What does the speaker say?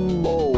Mambo.